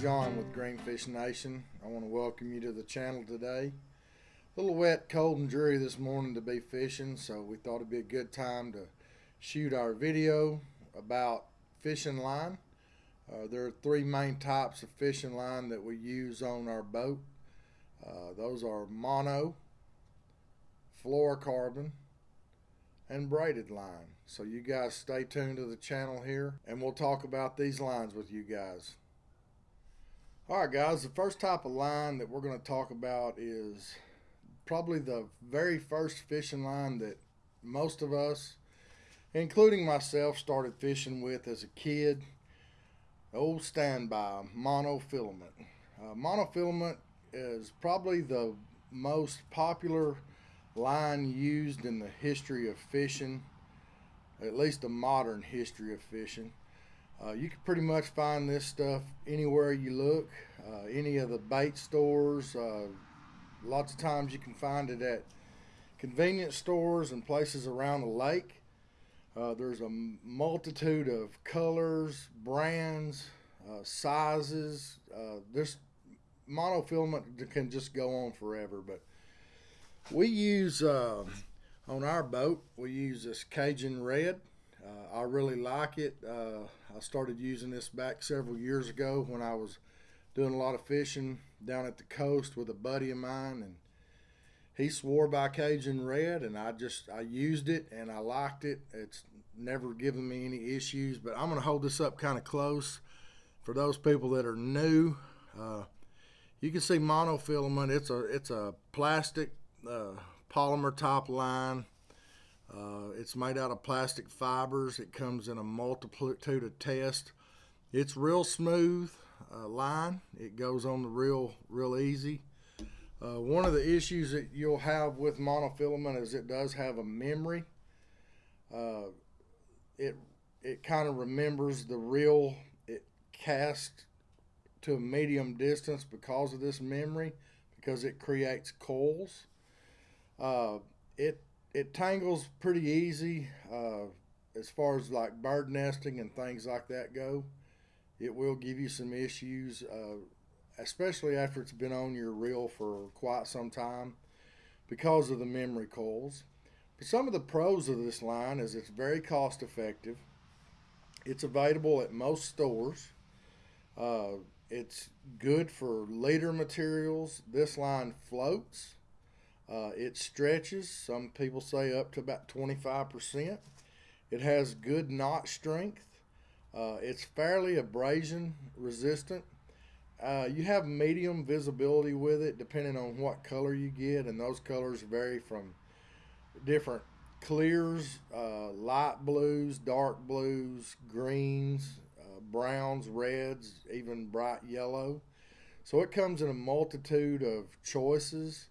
John with Greenfish Nation. I want to welcome you to the channel today. A little wet, cold, and dreary this morning to be fishing, so we thought it'd be a good time to shoot our video about fishing line. Uh, there are three main types of fishing line that we use on our boat. Uh, those are mono, fluorocarbon, and braided line. So you guys stay tuned to the channel here and we'll talk about these lines with you guys. Alright guys, the first type of line that we're going to talk about is probably the very first fishing line that most of us, including myself, started fishing with as a kid. Old standby monofilament. Uh, monofilament is probably the most popular line used in the history of fishing, at least the modern history of fishing. Uh, you can pretty much find this stuff anywhere you look, uh, any of the bait stores. Uh, lots of times you can find it at convenience stores and places around the lake. Uh, there's a multitude of colors, brands, uh, sizes. This monofilament can just go on forever, but we use on our boat we use this Cajun red. Uh, I really like it. Uh, I started using this back several years ago when I was doing a lot of fishing down at the coast with a buddy of mine, and he swore by Cajun red, and I just I used it and I liked it. It's never given me any issues, but I'm gonna hold this up kind of close for those people that are new. Uh, you can see monofilament. It's a it's a plastic uh, polymer top line. Uh, it's made out of plastic fibers. It comes in a multitude of tests. It's real smooth uh, line. It goes on the real real easy. Uh, one of the issues that you'll have with monofilament is it does have a memory. Uh, it it kind of remembers the reel. It casts to a medium distance because of this memory because it creates coils. Uh, it it tangles pretty easy uh, as far as like bird nesting and things like that go. It will give you some issues, uh, especially after it's been on your reel for quite some time because of the memory coils. But some of the pros of this line is it's very cost effective. It's available at most stores. Uh, it's good for leader materials. This line floats. Uh, it stretches, some people say up to about 25%. It has good knot strength. Uh, it's fairly abrasion resistant. Uh, you have medium visibility with it depending on what color you get, and those colors vary from different clears, uh, light blues, dark blues, greens, uh, browns, reds, even bright yellow. So it comes in a multitude of choices.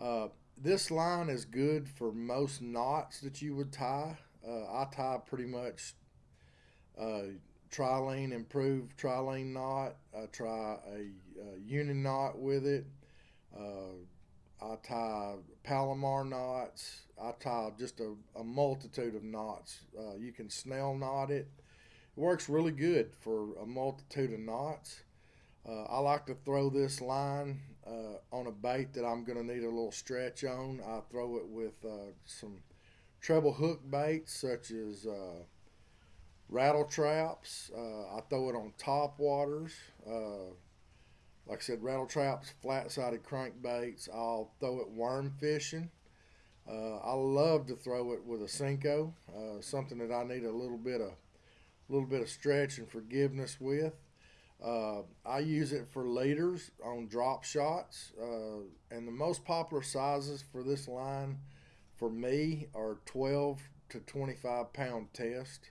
Uh, this line is good for most knots that you would tie. Uh, I tie pretty much uh, trilene improved trilene knot. I try a, a union knot with it. Uh, I tie Palomar knots. I tie just a, a multitude of knots. Uh, you can snell knot it. It works really good for a multitude of knots. Uh, I like to throw this line uh, on a bait that I'm going to need a little stretch on. I throw it with uh, some treble hook baits such as uh, rattle traps. Uh, I throw it on top waters. Uh, like I said, rattle traps, flat-sided crankbaits. I'll throw it worm fishing. I love to throw it with a Senko, something that I need a little bit of, a little bit of stretch and forgiveness with. Uh, I use it for leaders on drop shots, uh, and the most popular sizes for this line for me are 12 to 25 pound test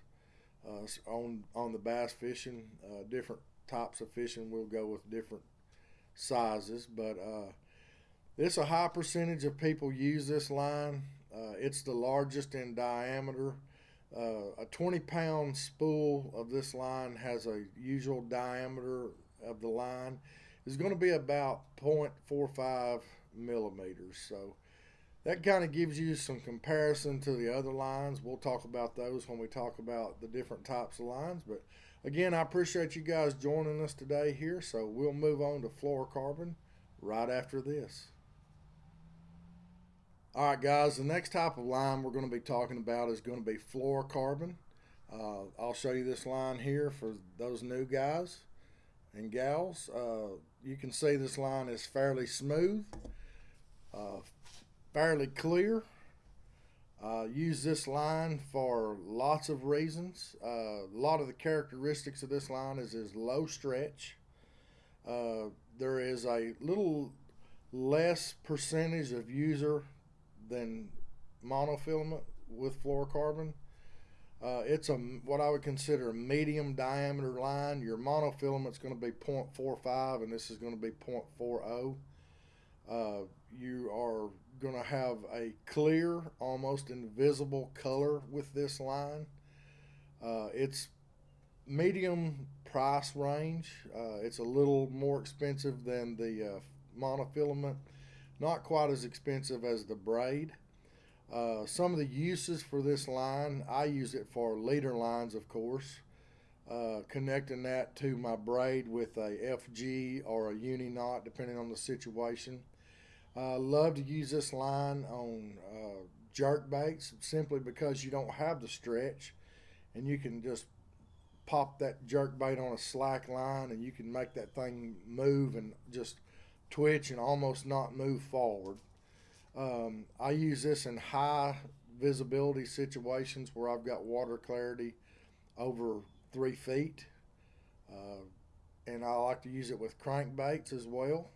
uh, on on the bass fishing. Uh, different types of fishing will go with different sizes, but uh, it's a high percentage of people use this line. Uh, it's the largest in diameter. Uh, a 20 pound spool of this line has a usual diameter of the line is going to be about 0.45 millimeters. So that kind of gives you some comparison to the other lines. We'll talk about those when we talk about the different types of lines. But again, I appreciate you guys joining us today here. So we'll move on to fluorocarbon right after this. All right, guys, the next type of line we're going to be talking about is going to be fluorocarbon. Uh, I'll show you this line here for those new guys and gals. Uh, you can see this line is fairly smooth, uh, fairly clear. Uh, use this line for lots of reasons. Uh, a lot of the characteristics of this line is is low stretch. Uh, there is a little less percentage of user than monofilament with fluorocarbon. Uh, it's a what I would consider a medium diameter line. Your monofilament's going to be 0.45 and this is going to be 0.40. Uh, you are going to have a clear, almost invisible color with this line. Uh, it's medium price range. Uh, it's a little more expensive than the uh, monofilament, not quite as expensive as the braid. Uh, some of the uses for this line, I use it for leader lines, of course, uh, connecting that to my braid with a FG or a uni knot, depending on the situation. I uh, love to use this line on uh, jerk baits simply because you don't have the stretch and you can just pop that jerk bait on a slack line and you can make that thing move and just twitch and almost not move forward. Um, I use this in high visibility situations where I've got water clarity over three feet. Uh, and I like to use it with crankbaits as well,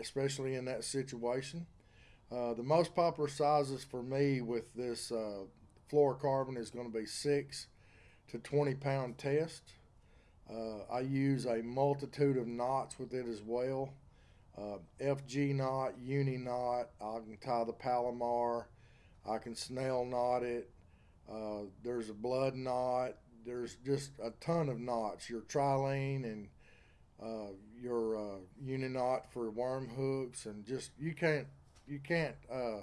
especially in that situation. Uh, the most popular sizes for me with this uh, fluorocarbon is going to be 6 to 20 pound test. Uh, I use a multitude of knots with it as well uh, FG knot, uni knot. I can tie the Palomar. I can snell knot it. Uh, there's a blood knot. There's just a ton of knots. Your trilene and uh, your uh, uni knot for worm hooks, and just you can't you can't uh,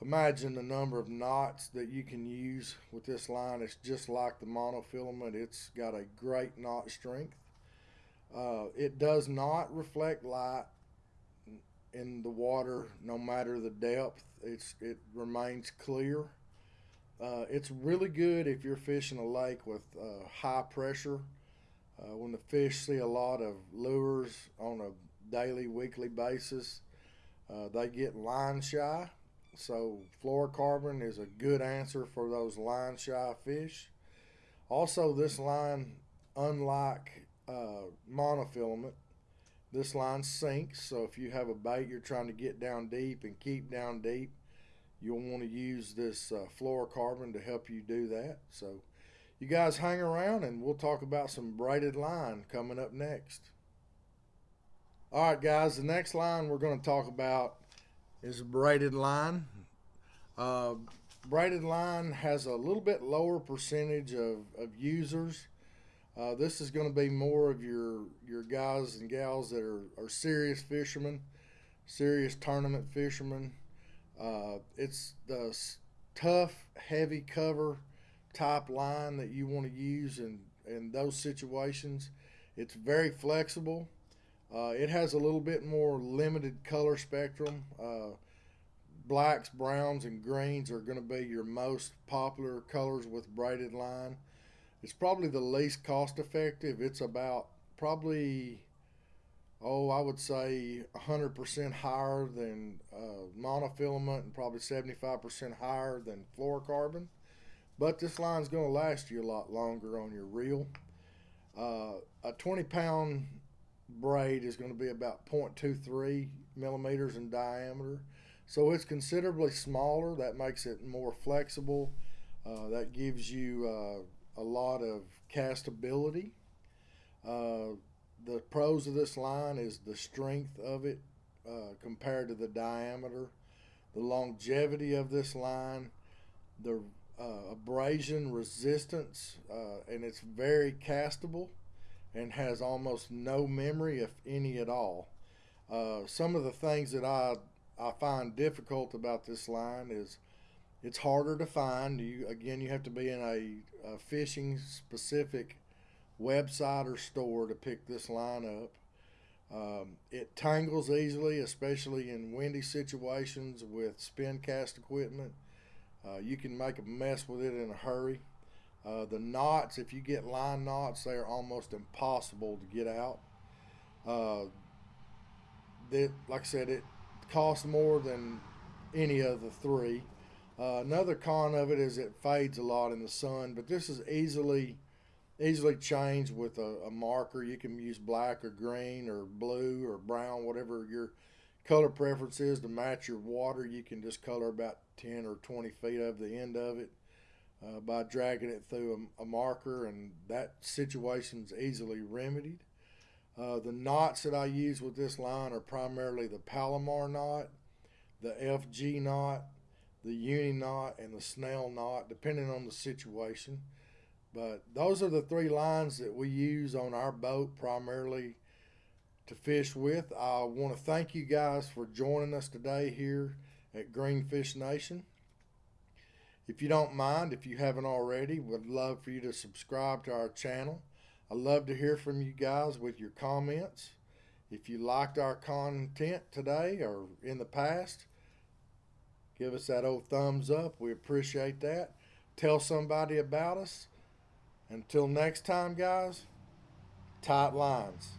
imagine the number of knots that you can use with this line. It's just like the monofilament. It's got a great knot strength. Uh, it does not reflect light in the water, no matter the depth. It's it remains clear. Uh, it's really good if you're fishing a lake with uh, high pressure. Uh, when the fish see a lot of lures on a daily, weekly basis, uh, they get line shy. So fluorocarbon is a good answer for those line shy fish. Also, this line, unlike uh, monofilament. This line sinks, so if you have a bait you're trying to get down deep and keep down deep, you'll want to use this uh, fluorocarbon to help you do that. So you guys hang around and we'll talk about some braided line coming up next. All right, guys, the next line we're going to talk about is braided line. Uh, braided line has a little bit lower percentage of, of users uh, this is going to be more of your your guys and gals that are, are serious fishermen, serious tournament fishermen. Uh, it's the tough, heavy cover type line that you want to use in, in those situations. It's very flexible. Uh, it has a little bit more limited color spectrum. Uh, blacks, browns, and greens are going to be your most popular colors with braided line. It's probably the least cost effective. It's about probably, oh, I would say 100% higher than uh, monofilament and probably 75% higher than fluorocarbon. But this line's going to last you a lot longer on your reel. Uh, a 20 pound braid is going to be about 0.23 millimeters in diameter. So it's considerably smaller. That makes it more flexible. Uh, that gives you uh, a lot of castability. Uh, the pros of this line is the strength of it uh, compared to the diameter, the longevity of this line, the uh, abrasion resistance, uh, and it's very castable and has almost no memory, if any at all. Uh, some of the things that I I find difficult about this line is it's harder to find. You again, you have to be in a, a fishing specific website or store to pick this line up. Um, it tangles easily, especially in windy situations with spin cast equipment. Uh, you can make a mess with it in a hurry. Uh, the knots, if you get line knots, they are almost impossible to get out. Uh, that, like I said, it costs more than any of the three. Uh, another con of it is it fades a lot in the sun, but this is easily easily changed with a, a, marker. You can use black or green or blue or brown, whatever your color preference is to match your water. You can just color about 10 or 20 feet of the end of it uh, by dragging it through a, a marker, and that situation is easily remedied. Uh, the knots that I use with this line are primarily the Palomar knot, the FG knot, the uni knot, and the Snell knot, depending on the situation. But those are the three lines that we use on our boat primarily to fish with. I want to thank you guys for joining us today here at Greenfish Nation. If you don't mind, if you haven't already, would love for you to subscribe to our channel. I love to hear from you guys with your comments. If you liked our content today or in the past, give us that old thumbs up. We appreciate that. Tell somebody about us. Until next time, guys, tight lines.